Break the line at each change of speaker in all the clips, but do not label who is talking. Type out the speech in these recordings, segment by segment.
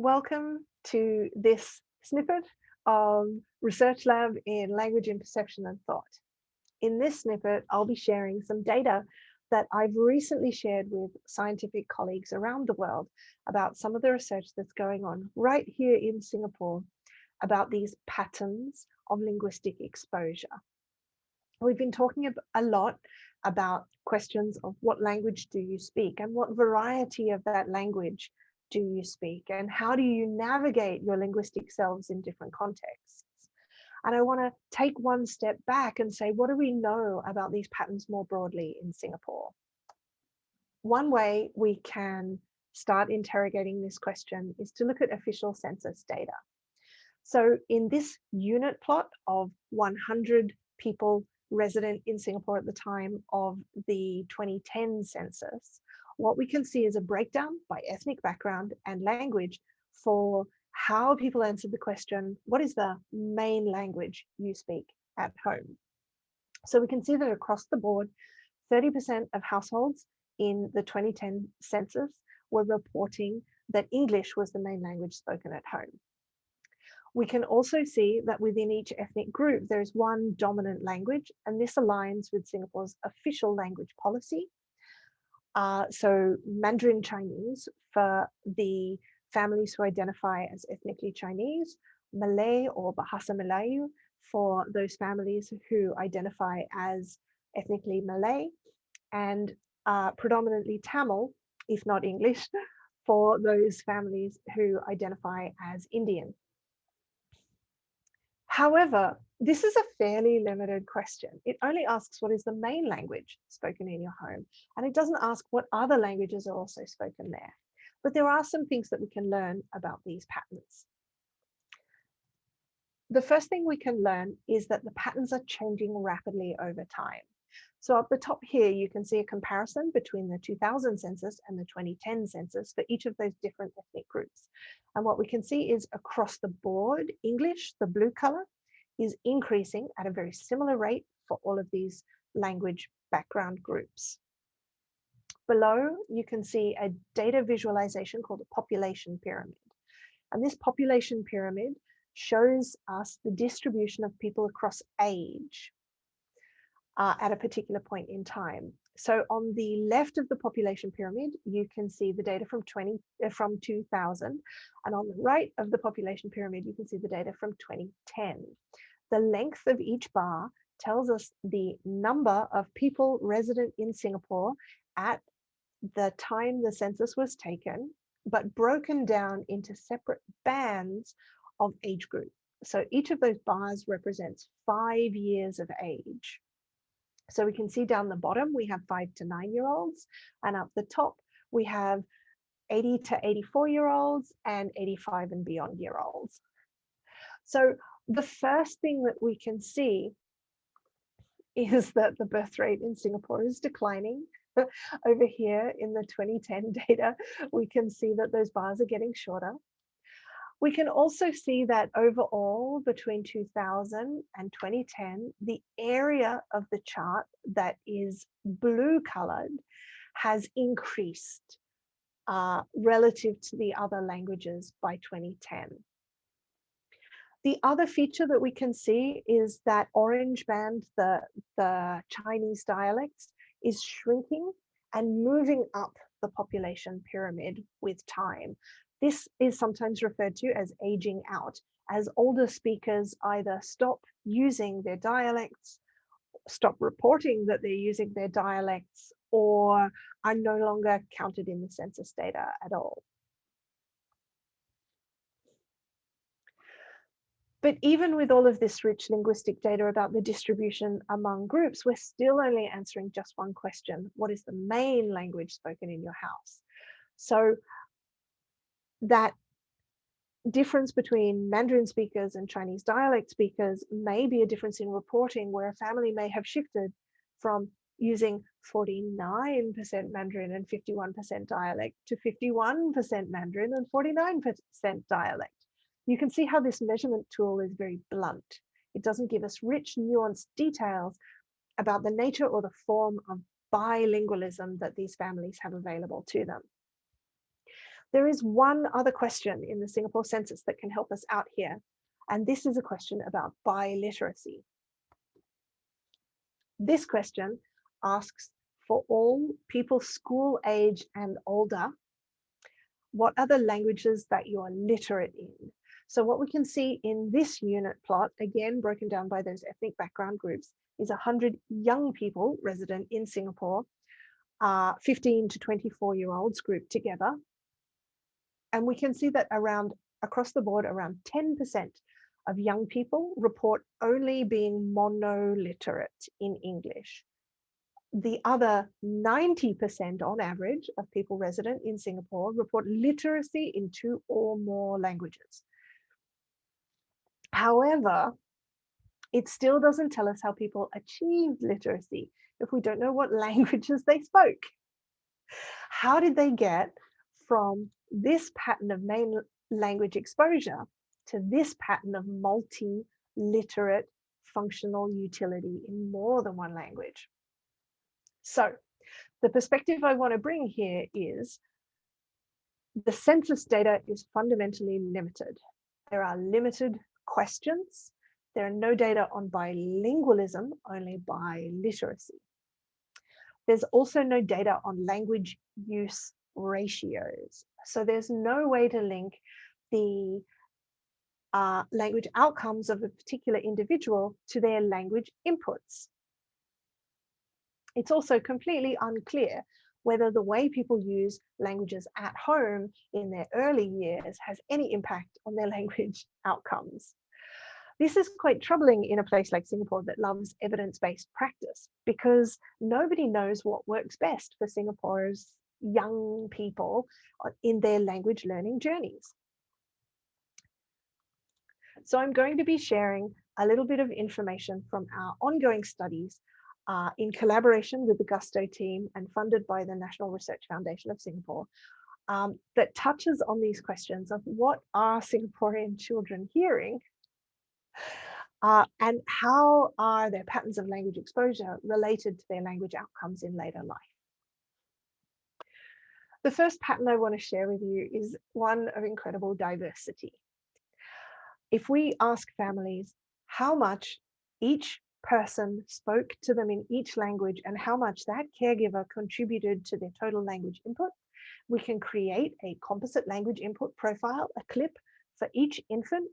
welcome to this snippet of Research Lab in Language in Perception and Thought. In this snippet, I'll be sharing some data that I've recently shared with scientific colleagues around the world about some of the research that's going on right here in Singapore about these patterns of linguistic exposure. We've been talking a lot about questions of what language do you speak and what variety of that language do you speak and how do you navigate your linguistic selves in different contexts? And I want to take one step back and say, what do we know about these patterns more broadly in Singapore? One way we can start interrogating this question is to look at official census data. So in this unit plot of 100 people resident in Singapore at the time of the 2010 census, what we can see is a breakdown by ethnic background and language for how people answered the question, what is the main language you speak at home? So we can see that across the board, 30% of households in the 2010 census were reporting that English was the main language spoken at home. We can also see that within each ethnic group, there is one dominant language, and this aligns with Singapore's official language policy, uh, so Mandarin Chinese for the families who identify as ethnically Chinese, Malay or Bahasa Melayu for those families who identify as ethnically Malay, and uh, predominantly Tamil, if not English, for those families who identify as Indian. However, this is a fairly limited question. It only asks what is the main language spoken in your home, and it doesn't ask what other languages are also spoken there. But there are some things that we can learn about these patterns. The first thing we can learn is that the patterns are changing rapidly over time. So up the top here, you can see a comparison between the 2000 census and the 2010 census for each of those different ethnic groups. And what we can see is across the board, English, the blue color, is increasing at a very similar rate for all of these language background groups. Below, you can see a data visualization called a population pyramid. And this population pyramid shows us the distribution of people across age uh, at a particular point in time. So on the left of the population pyramid, you can see the data from 20 uh, from 2000, and on the right of the population pyramid, you can see the data from 2010. The length of each bar tells us the number of people resident in Singapore at the time the census was taken, but broken down into separate bands of age group. So each of those bars represents five years of age. So we can see down the bottom, we have five to nine year olds and up the top, we have 80 to 84 year olds and 85 and beyond year olds. So the first thing that we can see is that the birth rate in Singapore is declining. Over here in the 2010 data, we can see that those bars are getting shorter. We can also see that overall between 2000 and 2010, the area of the chart that is blue colored has increased uh, relative to the other languages by 2010. The other feature that we can see is that orange band, the, the Chinese dialects, is shrinking and moving up the population pyramid with time. This is sometimes referred to as aging out, as older speakers either stop using their dialects, stop reporting that they're using their dialects, or are no longer counted in the census data at all. But even with all of this rich linguistic data about the distribution among groups, we're still only answering just one question. What is the main language spoken in your house? So that difference between Mandarin speakers and Chinese dialect speakers may be a difference in reporting where a family may have shifted from using 49% Mandarin and 51% dialect to 51% Mandarin and 49% dialect. You can see how this measurement tool is very blunt. It doesn't give us rich, nuanced details about the nature or the form of bilingualism that these families have available to them. There is one other question in the Singapore census that can help us out here. And this is a question about biliteracy. This question asks for all people school age and older, what are the languages that you are literate in? So what we can see in this unit plot, again, broken down by those ethnic background groups, is 100 young people resident in Singapore, uh, 15 to 24 year olds grouped together. And we can see that around across the board, around 10% of young people report only being monoliterate in English. The other 90% on average of people resident in Singapore report literacy in two or more languages. However, it still doesn't tell us how people achieved literacy if we don't know what languages they spoke. How did they get from this pattern of main language exposure to this pattern of multi-literate functional utility in more than one language? So the perspective I want to bring here is the census data is fundamentally limited. There are limited questions. There are no data on bilingualism, only biliteracy. There's also no data on language use ratios. So there's no way to link the uh, language outcomes of a particular individual to their language inputs. It's also completely unclear whether the way people use languages at home in their early years has any impact on their language outcomes. This is quite troubling in a place like Singapore that loves evidence-based practice because nobody knows what works best for Singapore's young people in their language learning journeys. So I'm going to be sharing a little bit of information from our ongoing studies uh, in collaboration with the Gusto team and funded by the National Research Foundation of Singapore um, that touches on these questions of what are Singaporean children hearing uh, and how are their patterns of language exposure related to their language outcomes in later life? The first pattern I want to share with you is one of incredible diversity. If we ask families how much each person spoke to them in each language and how much that caregiver contributed to their total language input, we can create a composite language input profile, a clip for each infant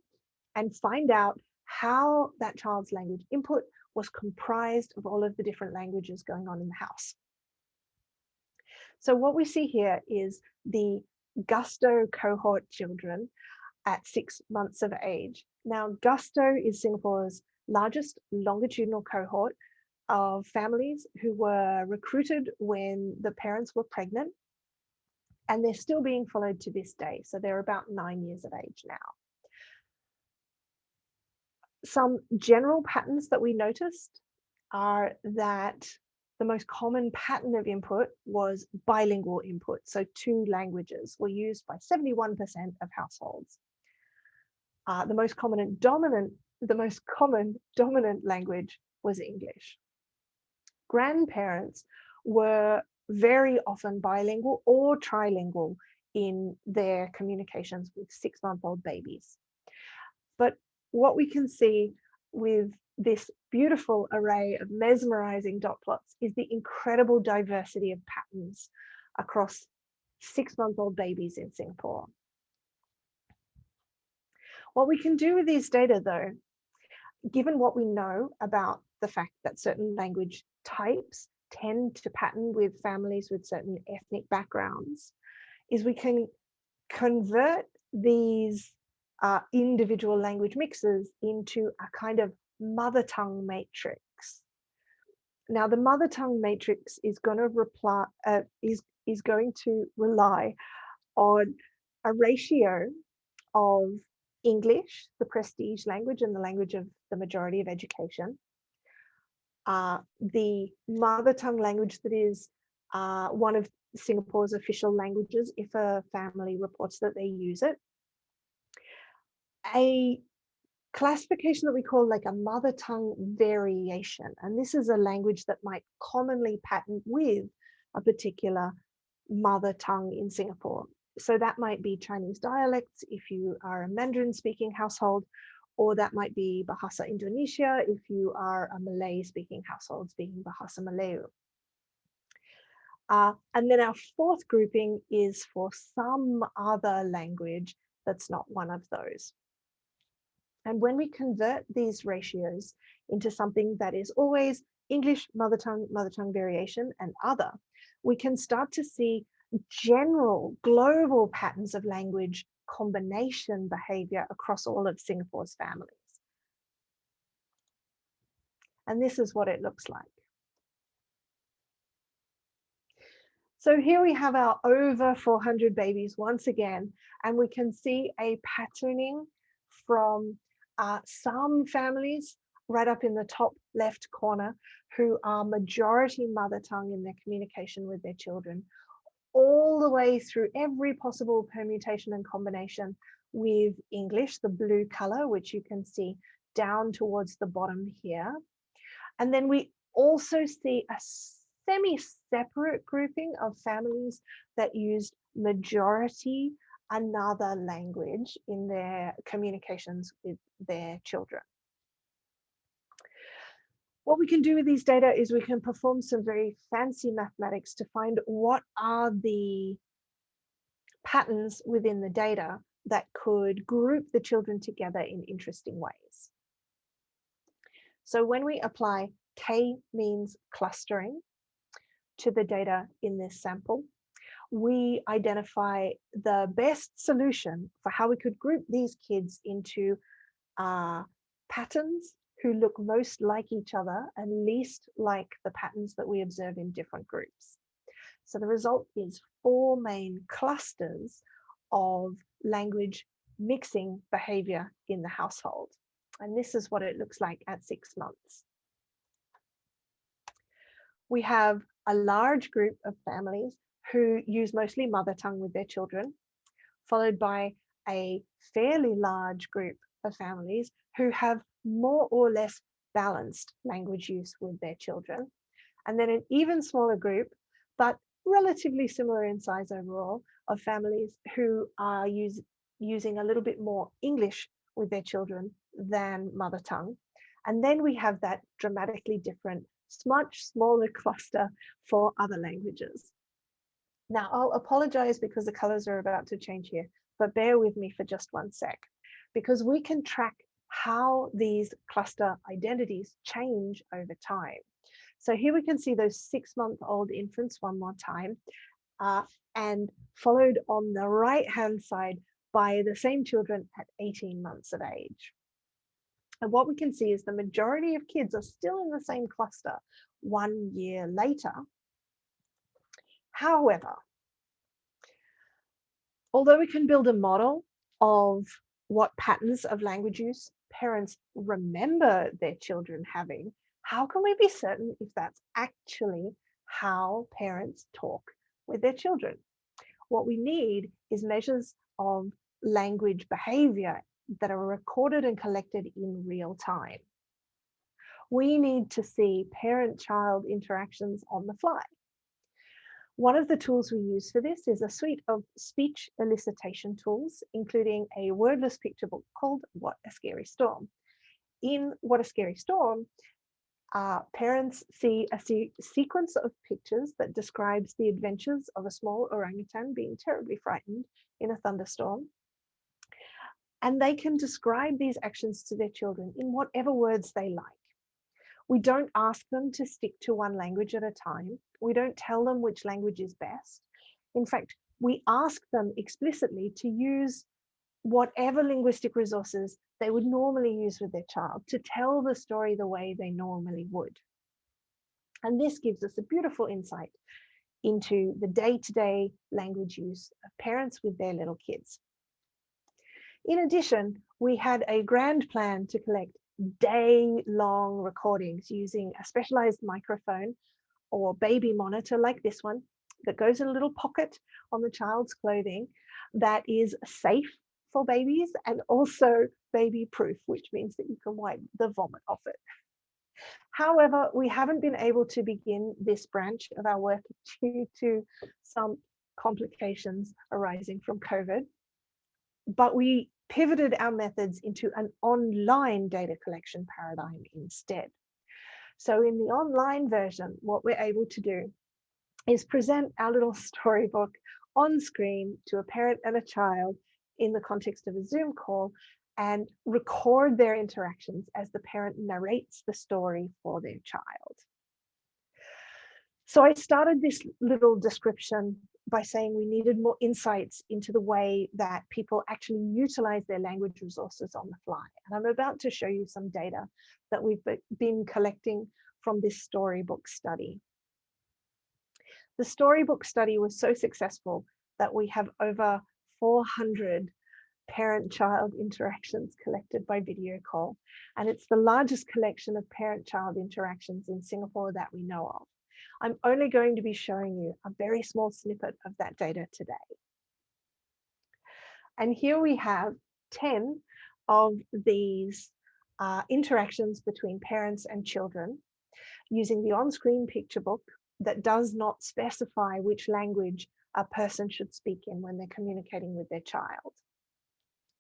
and find out how that child's language input was comprised of all of the different languages going on in the house. So what we see here is the Gusto cohort children at six months of age. Now, Gusto is Singapore's largest longitudinal cohort of families who were recruited when the parents were pregnant and they're still being followed to this day. So they're about nine years of age now some general patterns that we noticed are that the most common pattern of input was bilingual input. So two languages were used by 71% of households. Uh, the most common dominant, the most common dominant language was English. Grandparents were very often bilingual or trilingual in their communications with six month old babies. But what we can see with this beautiful array of mesmerizing dot plots is the incredible diversity of patterns across six-month-old babies in Singapore. What we can do with these data though, given what we know about the fact that certain language types tend to pattern with families with certain ethnic backgrounds, is we can convert these uh, individual language mixes into a kind of mother tongue matrix. Now the mother tongue matrix is going to reply uh, is is going to rely on a ratio of English, the prestige language and the language of the majority of education, uh, the mother tongue language that is uh, one of Singapore's official languages if a family reports that they use it, a classification that we call like a mother tongue variation. And this is a language that might commonly pattern with a particular mother tongue in Singapore. so that might be Chinese dialects if you are a Mandarin speaking household, or that might be Bahasa Indonesia if you are a Malay speaking household speaking Bahasa Melayu. Uh, and then our fourth grouping is for some other language that's not one of those. And when we convert these ratios into something that is always English, mother tongue, mother tongue variation, and other, we can start to see general global patterns of language combination behavior across all of Singapore's families. And this is what it looks like. So here we have our over 400 babies once again, and we can see a patterning from uh, some families right up in the top left corner who are majority mother tongue in their communication with their children, all the way through every possible permutation and combination with English, the blue color, which you can see down towards the bottom here. And then we also see a semi-separate grouping of families that used majority another language in their communications with their children. What we can do with these data is we can perform some very fancy mathematics to find what are the patterns within the data that could group the children together in interesting ways. So when we apply k-means clustering to the data in this sample, we identify the best solution for how we could group these kids into uh, patterns who look most like each other and least like the patterns that we observe in different groups. So the result is four main clusters of language mixing behavior in the household. And this is what it looks like at six months. We have a large group of families who use mostly mother tongue with their children, followed by a fairly large group of families who have more or less balanced language use with their children. And then an even smaller group, but relatively similar in size overall, of families who are use, using a little bit more English with their children than mother tongue. And then we have that dramatically different, much smaller cluster for other languages. Now I'll apologize because the colors are about to change here, but bear with me for just one sec, because we can track how these cluster identities change over time. So here we can see those six month old infants one more time, uh, and followed on the right hand side by the same children at 18 months of age. And what we can see is the majority of kids are still in the same cluster one year later, However, although we can build a model of what patterns of language use parents remember their children having, how can we be certain if that's actually how parents talk with their children? What we need is measures of language behavior that are recorded and collected in real time. We need to see parent-child interactions on the fly. One of the tools we use for this is a suite of speech elicitation tools, including a wordless picture book called What a Scary Storm. In What a Scary Storm, uh, parents see a se sequence of pictures that describes the adventures of a small orangutan being terribly frightened in a thunderstorm. And they can describe these actions to their children in whatever words they like. We don't ask them to stick to one language at a time. We don't tell them which language is best. In fact, we ask them explicitly to use whatever linguistic resources they would normally use with their child to tell the story the way they normally would. And this gives us a beautiful insight into the day-to-day -day language use of parents with their little kids. In addition, we had a grand plan to collect day long recordings using a specialized microphone or baby monitor like this one that goes in a little pocket on the child's clothing that is safe for babies and also baby proof, which means that you can wipe the vomit off it. However, we haven't been able to begin this branch of our work due to some complications arising from COVID, but we pivoted our methods into an online data collection paradigm instead. So in the online version, what we're able to do is present our little storybook on screen to a parent and a child in the context of a Zoom call and record their interactions as the parent narrates the story for their child. So I started this little description by saying we needed more insights into the way that people actually utilize their language resources on the fly. And I'm about to show you some data that we've been collecting from this storybook study. The storybook study was so successful that we have over 400 parent-child interactions collected by video call. And it's the largest collection of parent-child interactions in Singapore that we know of. I'm only going to be showing you a very small snippet of that data today. And here we have 10 of these uh, interactions between parents and children using the on-screen picture book that does not specify which language a person should speak in when they're communicating with their child.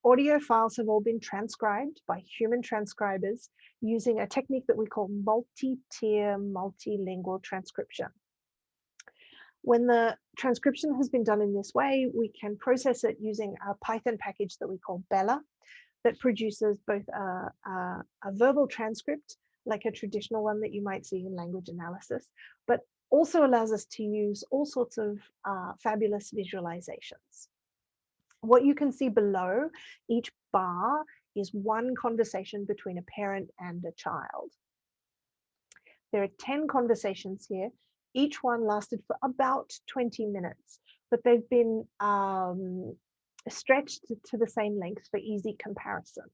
Audio files have all been transcribed by human transcribers using a technique that we call multi-tier multilingual transcription. When the transcription has been done in this way, we can process it using a Python package that we call Bella that produces both a, a, a verbal transcript, like a traditional one that you might see in language analysis, but also allows us to use all sorts of uh, fabulous visualizations. What you can see below each bar is one conversation between a parent and a child. There are 10 conversations here. Each one lasted for about 20 minutes, but they've been um, stretched to the same length for easy comparison.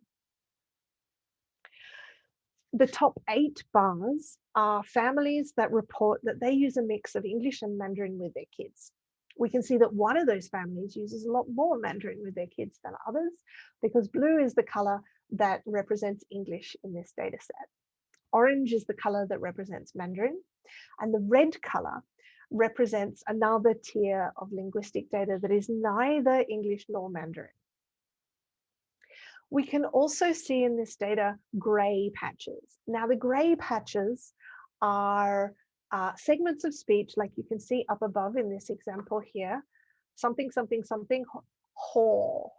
The top eight bars are families that report that they use a mix of English and Mandarin with their kids we can see that one of those families uses a lot more Mandarin with their kids than others because blue is the color that represents English in this data set. Orange is the color that represents Mandarin and the red color represents another tier of linguistic data that is neither English nor Mandarin. We can also see in this data gray patches. Now the gray patches are uh, segments of speech, like you can see up above in this example here, something, something, something, ho.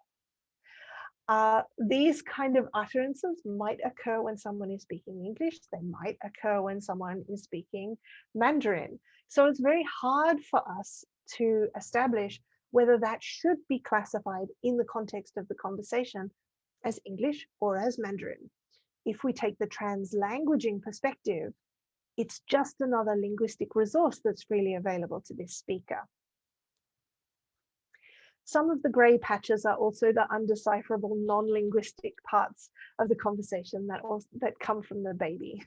Uh, these kind of utterances might occur when someone is speaking English. They might occur when someone is speaking Mandarin. So it's very hard for us to establish whether that should be classified in the context of the conversation as English or as Mandarin. If we take the translanguaging perspective, it's just another linguistic resource that's freely available to this speaker. Some of the gray patches are also the undecipherable non-linguistic parts of the conversation that, also, that come from the baby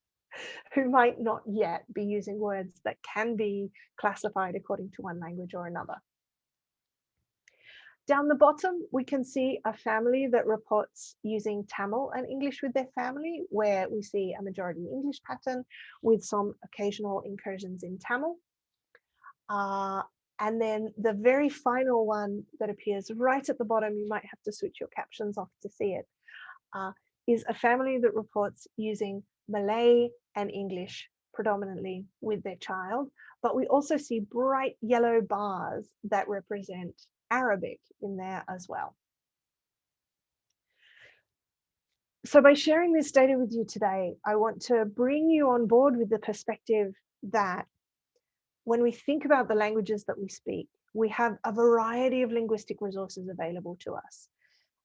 who might not yet be using words that can be classified according to one language or another. Down the bottom, we can see a family that reports using Tamil and English with their family, where we see a majority English pattern with some occasional incursions in Tamil. Uh, and then the very final one that appears right at the bottom, you might have to switch your captions off to see it, uh, is a family that reports using Malay and English predominantly with their child. But we also see bright yellow bars that represent Arabic in there as well. So by sharing this data with you today, I want to bring you on board with the perspective that when we think about the languages that we speak, we have a variety of linguistic resources available to us.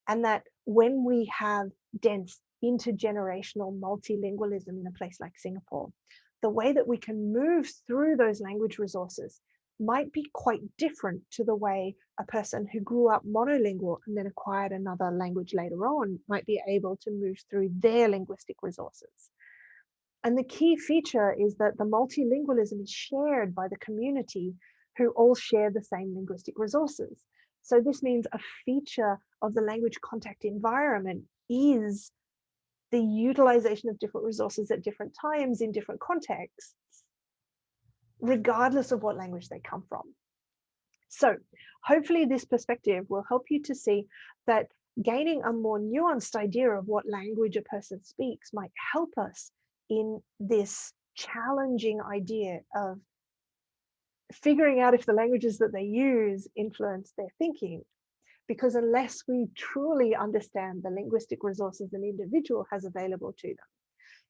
And that when we have dense intergenerational multilingualism in a place like Singapore, the way that we can move through those language resources might be quite different to the way a person who grew up monolingual and then acquired another language later on might be able to move through their linguistic resources. And the key feature is that the multilingualism is shared by the community who all share the same linguistic resources. So this means a feature of the language contact environment is the utilization of different resources at different times in different contexts regardless of what language they come from. So hopefully this perspective will help you to see that gaining a more nuanced idea of what language a person speaks might help us in this challenging idea of figuring out if the languages that they use influence their thinking. Because unless we truly understand the linguistic resources an individual has available to them,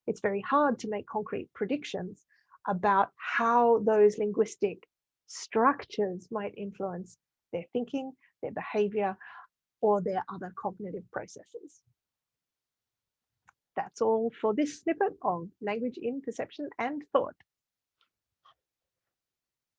it's very hard to make concrete predictions about how those linguistic structures might influence their thinking, their behavior, or their other cognitive processes. That's all for this snippet of language in perception and thought.